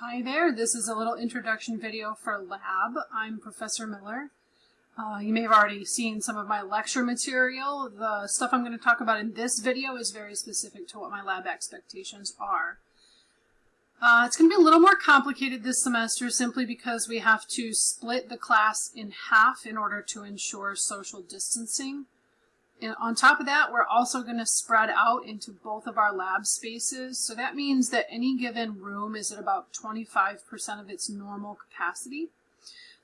Hi there, this is a little introduction video for lab. I'm Professor Miller. Uh, you may have already seen some of my lecture material. The stuff I'm going to talk about in this video is very specific to what my lab expectations are. Uh, it's going to be a little more complicated this semester simply because we have to split the class in half in order to ensure social distancing. And on top of that, we're also going to spread out into both of our lab spaces. So that means that any given room is at about 25% of its normal capacity.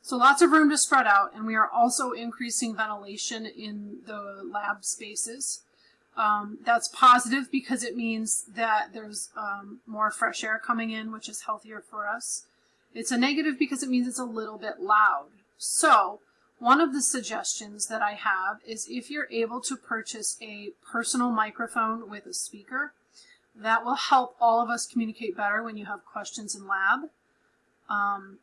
So lots of room to spread out, and we are also increasing ventilation in the lab spaces. Um, that's positive because it means that there's um, more fresh air coming in, which is healthier for us. It's a negative because it means it's a little bit loud. So one of the suggestions that I have is if you're able to purchase a personal microphone with a speaker, that will help all of us communicate better when you have questions in lab. Um,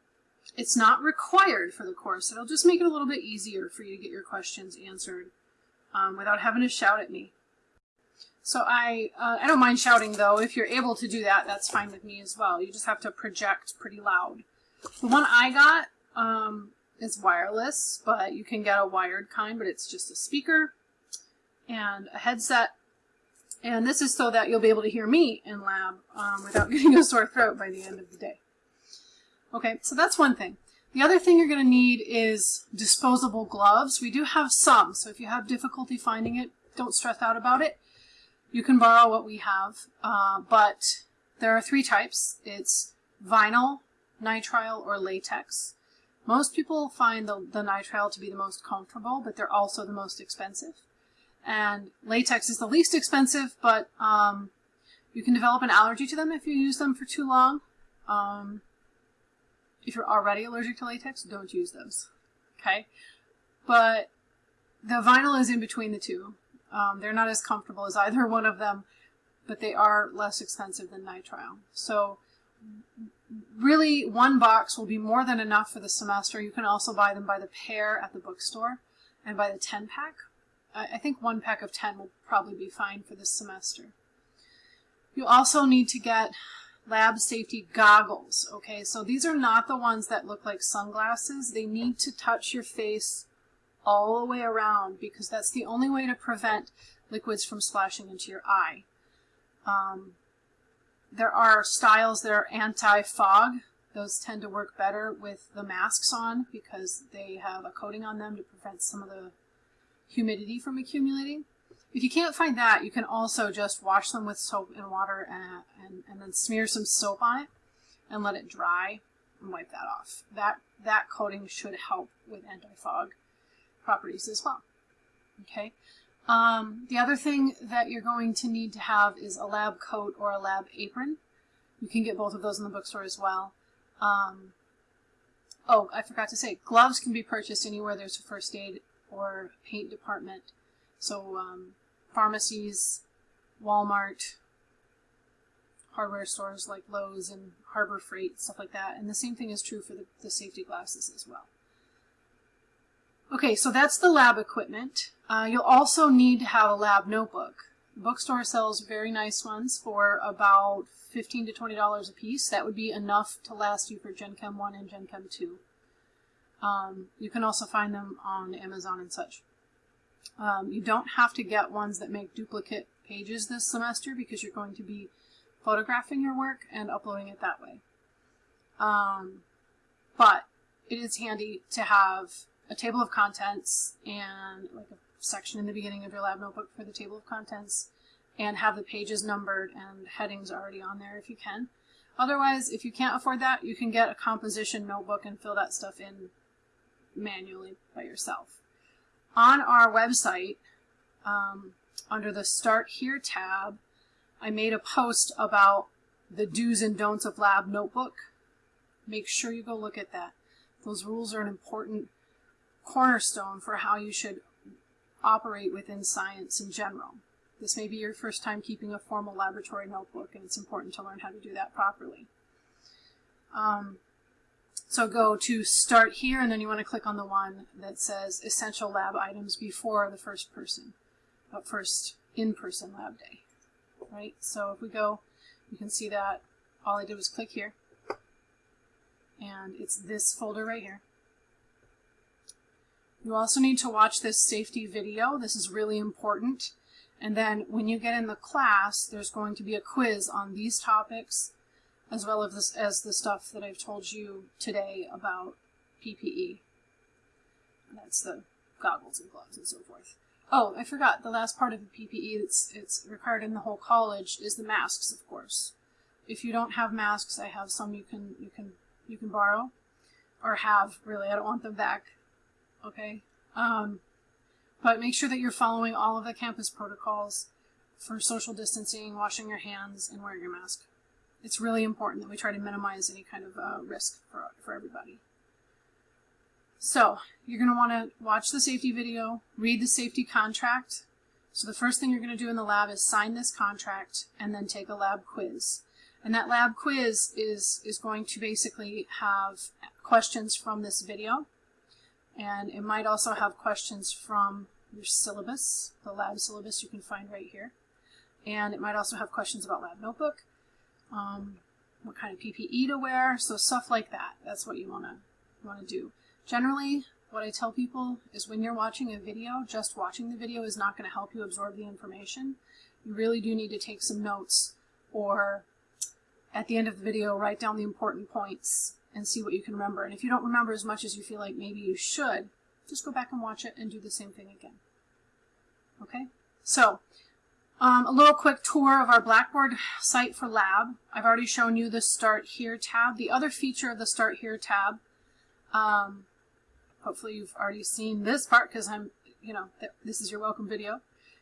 it's not required for the course. It'll just make it a little bit easier for you to get your questions answered um, without having to shout at me. So I, uh, I don't mind shouting though. If you're able to do that, that's fine with me as well. You just have to project pretty loud. The one I got, um, is wireless, but you can get a wired kind, but it's just a speaker and a headset. And this is so that you'll be able to hear me in lab um, without getting a sore throat by the end of the day. Okay, so that's one thing. The other thing you're going to need is disposable gloves. We do have some, so if you have difficulty finding it, don't stress out about it. You can borrow what we have, uh, but there are three types. It's vinyl, nitrile, or latex. Most people find the, the nitrile to be the most comfortable, but they're also the most expensive. And latex is the least expensive, but um, you can develop an allergy to them if you use them for too long. Um, if you're already allergic to latex, don't use those. Okay? But the vinyl is in between the two. Um, they're not as comfortable as either one of them, but they are less expensive than nitrile. So really one box will be more than enough for the semester. You can also buy them by the pair at the bookstore and by the 10 pack. I think one pack of 10 will probably be fine for this semester. You also need to get lab safety goggles. Okay, so these are not the ones that look like sunglasses. They need to touch your face all the way around because that's the only way to prevent liquids from splashing into your eye. Um, there are styles that are anti-fog. Those tend to work better with the masks on because they have a coating on them to prevent some of the humidity from accumulating. If you can't find that, you can also just wash them with soap and water and, and, and then smear some soap on it and let it dry and wipe that off. That, that coating should help with anti-fog properties as well. Okay. Um, the other thing that you're going to need to have is a lab coat or a lab apron. You can get both of those in the bookstore as well. Um, oh, I forgot to say, gloves can be purchased anywhere there's a first aid or paint department. So um, pharmacies, Walmart, hardware stores like Lowe's and Harbor Freight, stuff like that. And the same thing is true for the, the safety glasses as well. Okay, so that's the lab equipment. Uh, you'll also need to have a lab notebook. The bookstore sells very nice ones for about 15 to $20 a piece. That would be enough to last you for Gen Chem 1 and Gen Chem 2. Um, you can also find them on Amazon and such. Um, you don't have to get ones that make duplicate pages this semester because you're going to be photographing your work and uploading it that way. Um, but it is handy to have a table of contents and like a section in the beginning of your lab notebook for the table of contents and have the pages numbered and headings already on there if you can. Otherwise, if you can't afford that, you can get a composition notebook and fill that stuff in manually by yourself. On our website, um, under the Start Here tab, I made a post about the do's and don'ts of lab notebook. Make sure you go look at that. Those rules are an important cornerstone for how you should operate within science in general. This may be your first time keeping a formal laboratory notebook, and it's important to learn how to do that properly. Um, so go to Start Here, and then you want to click on the one that says Essential Lab Items before the first person, uh, first in-person lab day. Right? So if we go, you can see that all I did was click here. and it's this folder right here. You also need to watch this safety video. This is really important. And then when you get in the class, there's going to be a quiz on these topics, as well as, this, as the stuff that I've told you today about PPE. That's the goggles and gloves and so forth. Oh, I forgot, the last part of the PPE that's it's required in the whole college is the masks, of course. If you don't have masks, I have some you can you can you can borrow or have really. I don't want them back. Okay. Um, but make sure that you're following all of the campus protocols for social distancing, washing your hands, and wearing your mask. It's really important that we try to minimize any kind of uh, risk for, for everybody. So you're going to want to watch the safety video, read the safety contract. So the first thing you're going to do in the lab is sign this contract and then take a lab quiz. And that lab quiz is, is going to basically have questions from this video. And it might also have questions from your syllabus, the lab syllabus you can find right here. And it might also have questions about lab notebook, um, what kind of PPE to wear, so stuff like that. That's what you want to want to do. Generally, what I tell people is when you're watching a video, just watching the video is not going to help you absorb the information. You really do need to take some notes or at the end of the video, write down the important points and see what you can remember. And if you don't remember as much as you feel like maybe you should, just go back and watch it and do the same thing again. Okay, so um, a little quick tour of our Blackboard site for lab. I've already shown you the Start Here tab. The other feature of the Start Here tab, um, hopefully you've already seen this part because I'm, you know, th this is your welcome video.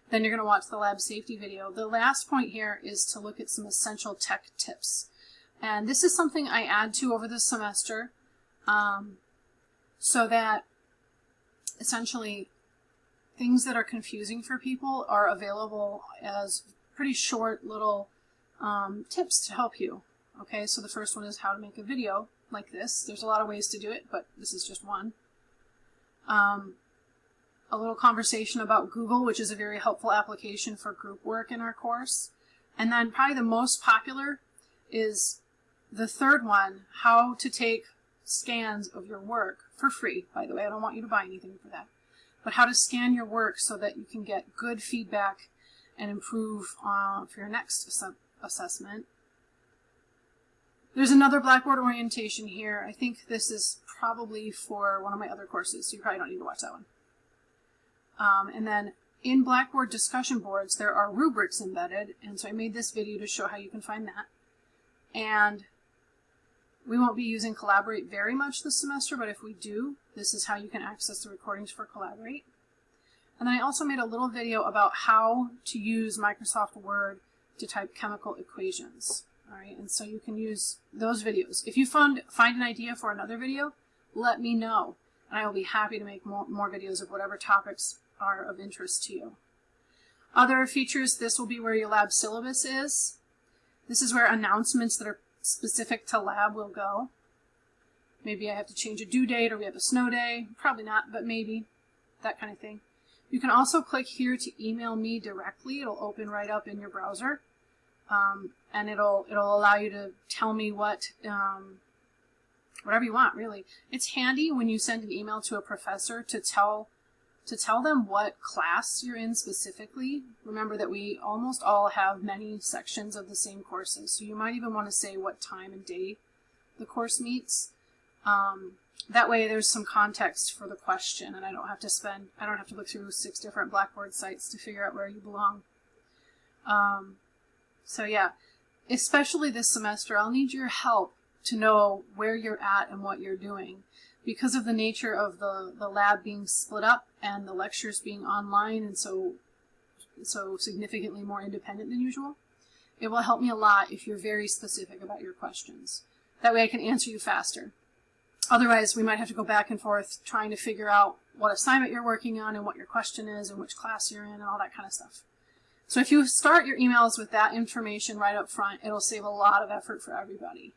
Then you're going to watch the lab safety video. The last point here is to look at some essential tech tips. And this is something I add to over the semester um, so that essentially things that are confusing for people are available as pretty short little um, tips to help you. Okay, so the first one is how to make a video like this. There's a lot of ways to do it, but this is just one. Um, a little conversation about Google, which is a very helpful application for group work in our course. And then probably the most popular is the third one, how to take scans of your work for free, by the way. I don't want you to buy anything for that. But how to scan your work so that you can get good feedback and improve uh, for your next ass assessment. There's another Blackboard orientation here. I think this is probably for one of my other courses, so you probably don't need to watch that one. Um, and then in Blackboard discussion boards, there are rubrics embedded, and so I made this video to show how you can find that. And we won't be using Collaborate very much this semester, but if we do, this is how you can access the recordings for Collaborate. And then I also made a little video about how to use Microsoft Word to type chemical equations. All right, and so you can use those videos. If you find, find an idea for another video, let me know, and I will be happy to make more, more videos of whatever topics are of interest to you. Other features, this will be where your lab syllabus is. This is where announcements that are specific to lab will go. Maybe I have to change a due date or we have a snow day. Probably not, but maybe. That kind of thing. You can also click here to email me directly. It'll open right up in your browser. Um, and it'll it'll allow you to tell me what um, whatever you want really it's handy when you send an email to a professor to tell to tell them what class you're in specifically. Remember that we almost all have many sections of the same courses, so you might even want to say what time and day the course meets. Um, that way there's some context for the question and I don't have to spend, I don't have to look through six different Blackboard sites to figure out where you belong. Um, so yeah, especially this semester, I'll need your help to know where you're at and what you're doing because of the nature of the, the lab being split up and the lectures being online and so so significantly more independent than usual, it will help me a lot if you're very specific about your questions. That way I can answer you faster. Otherwise, we might have to go back and forth trying to figure out what assignment you're working on and what your question is and which class you're in and all that kind of stuff. So if you start your emails with that information right up front, it'll save a lot of effort for everybody.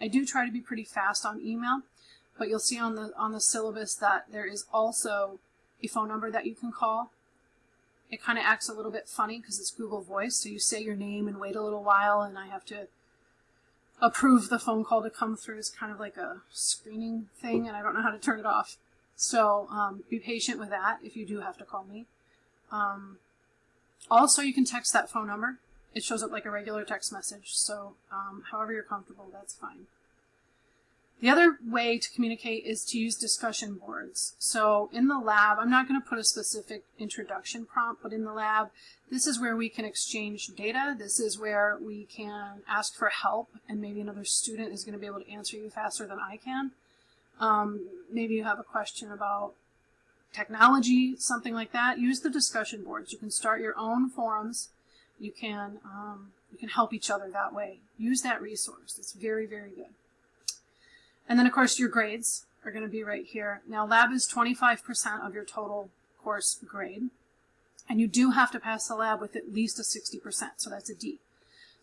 I do try to be pretty fast on email, but you'll see on the on the syllabus that there is also a phone number that you can call. It kind of acts a little bit funny because it's Google Voice, so you say your name and wait a little while, and I have to approve the phone call to come through It's kind of like a screening thing, and I don't know how to turn it off. So um, be patient with that if you do have to call me. Um, also, you can text that phone number. It shows up like a regular text message, so um, however you're comfortable, that's fine. The other way to communicate is to use discussion boards. So in the lab, I'm not going to put a specific introduction prompt, but in the lab, this is where we can exchange data. This is where we can ask for help, and maybe another student is going to be able to answer you faster than I can. Um, maybe you have a question about technology, something like that. Use the discussion boards. You can start your own forums. You can, um, you can help each other that way. Use that resource. It's very, very good. And then of course your grades are going to be right here. Now lab is 25% of your total course grade. And you do have to pass the lab with at least a 60%, so that's a D.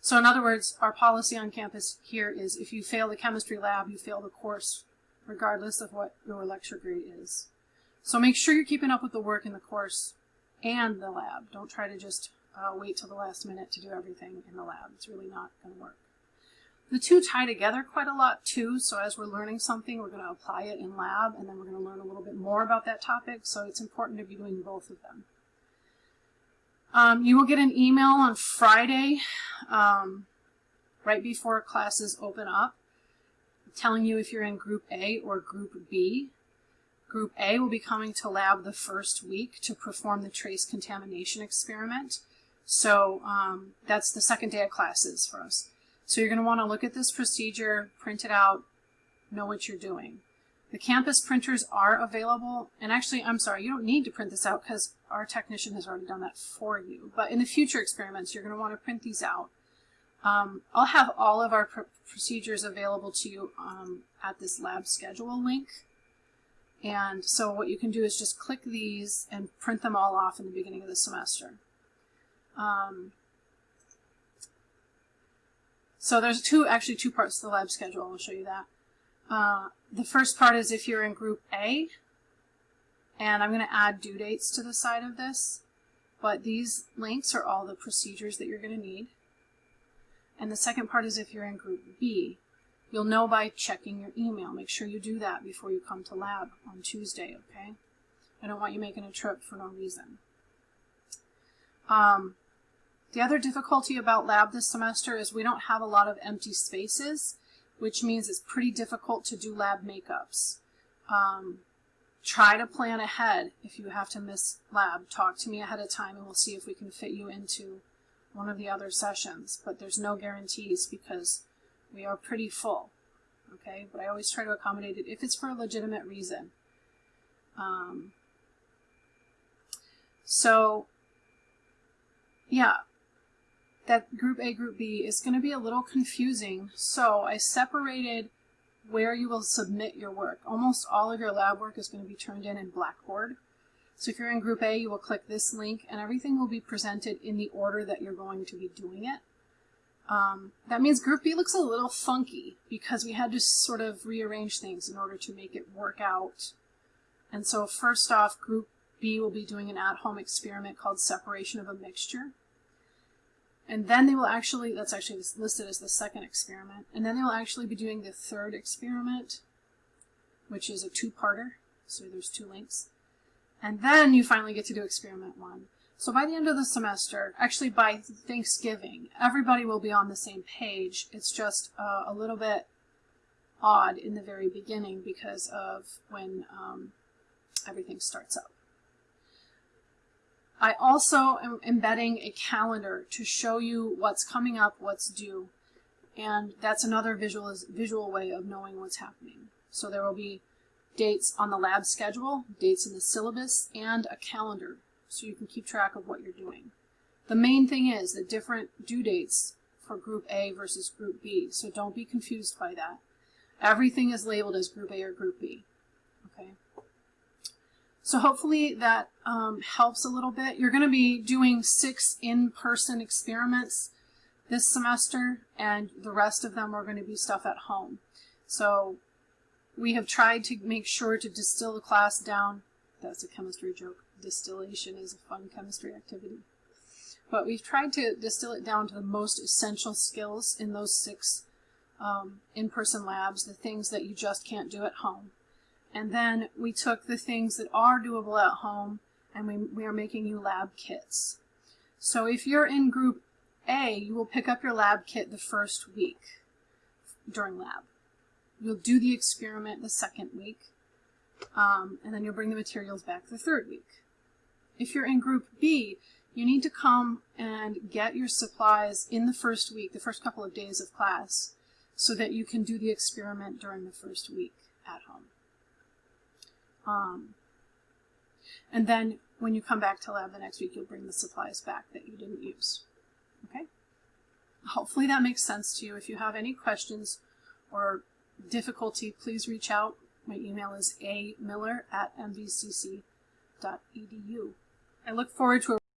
So in other words, our policy on campus here is if you fail the chemistry lab, you fail the course, regardless of what your lecture grade is. So make sure you're keeping up with the work in the course and the lab. Don't try to just uh, wait till the last minute to do everything in the lab. It's really not going to work. The two tie together quite a lot too, so as we're learning something, we're going to apply it in lab, and then we're going to learn a little bit more about that topic, so it's important to be doing both of them. Um, you will get an email on Friday, um, right before classes open up, telling you if you're in Group A or Group B. Group A will be coming to lab the first week to perform the trace contamination experiment. So um, that's the second day of classes for us. So you're going to want to look at this procedure, print it out, know what you're doing. The campus printers are available, and actually, I'm sorry, you don't need to print this out because our technician has already done that for you. But in the future experiments, you're going to want to print these out. Um, I'll have all of our pr procedures available to you um, at this lab schedule link. And so what you can do is just click these and print them all off in the beginning of the semester. Um, so there's two, actually two parts to the lab schedule. I'll show you that. Uh, the first part is if you're in group A, and I'm going to add due dates to the side of this, but these links are all the procedures that you're going to need. And the second part is if you're in group B, you'll know by checking your email. Make sure you do that before you come to lab on Tuesday, okay? I don't want you making a trip for no reason. Um, the other difficulty about lab this semester is we don't have a lot of empty spaces, which means it's pretty difficult to do lab makeups. Um, try to plan ahead if you have to miss lab. Talk to me ahead of time and we'll see if we can fit you into one of the other sessions. But there's no guarantees because we are pretty full. Okay, but I always try to accommodate it if it's for a legitimate reason. Um, so, yeah, that group A, group B is going to be a little confusing. So I separated where you will submit your work. Almost all of your lab work is going to be turned in in Blackboard. So if you're in group A, you will click this link and everything will be presented in the order that you're going to be doing it. Um, that means group B looks a little funky because we had to sort of rearrange things in order to make it work out. And so first off, group B will be doing an at-home experiment called separation of a mixture. And then they will actually, that's actually listed as the second experiment, and then they will actually be doing the third experiment, which is a two-parter, so there's two links. And then you finally get to do experiment one. So by the end of the semester, actually by Thanksgiving, everybody will be on the same page. It's just uh, a little bit odd in the very beginning because of when um, everything starts up. I also am embedding a calendar to show you what's coming up, what's due. And that's another visual, visual way of knowing what's happening. So there will be dates on the lab schedule, dates in the syllabus, and a calendar so you can keep track of what you're doing. The main thing is the different due dates for Group A versus Group B, so don't be confused by that. Everything is labeled as Group A or Group B. Okay. So hopefully that um, helps a little bit. You're going to be doing six in-person experiments this semester, and the rest of them are going to be stuff at home. So we have tried to make sure to distill the class down. That's a chemistry joke. Distillation is a fun chemistry activity. But we've tried to distill it down to the most essential skills in those six um, in-person labs, the things that you just can't do at home. And then we took the things that are doable at home and we, we are making you lab kits. So if you're in group A, you will pick up your lab kit the first week during lab. You'll do the experiment the second week, um, and then you'll bring the materials back the third week. If you're in group B, you need to come and get your supplies in the first week, the first couple of days of class, so that you can do the experiment during the first week at home. Um, and then when you come back to lab the next week, you'll bring the supplies back that you didn't use. Okay? Hopefully that makes sense to you. If you have any questions or difficulty, please reach out. My email is a miller at mvcc.edu. I look forward to a